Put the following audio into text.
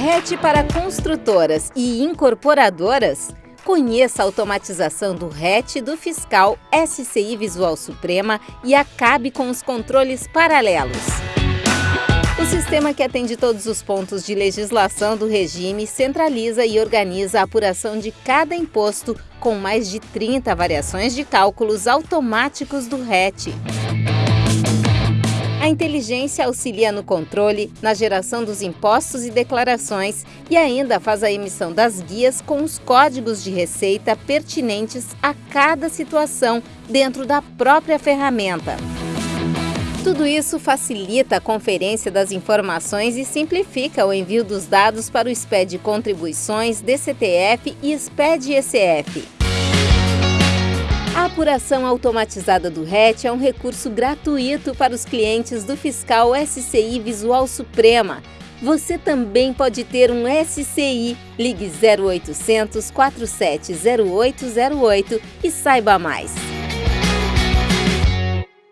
RET para construtoras e incorporadoras? Conheça a automatização do RET do fiscal SCI Visual Suprema e acabe com os controles paralelos. O sistema que atende todos os pontos de legislação do regime centraliza e organiza a apuração de cada imposto com mais de 30 variações de cálculos automáticos do RET. Inteligência auxilia no controle, na geração dos impostos e declarações e ainda faz a emissão das guias com os códigos de receita pertinentes a cada situação dentro da própria ferramenta. Tudo isso facilita a conferência das informações e simplifica o envio dos dados para o SPED Contribuições, DCTF e SPED ECF. A apuração automatizada do RET é um recurso gratuito para os clientes do fiscal SCI Visual Suprema. Você também pode ter um SCI. Ligue 0800 470808 e saiba mais.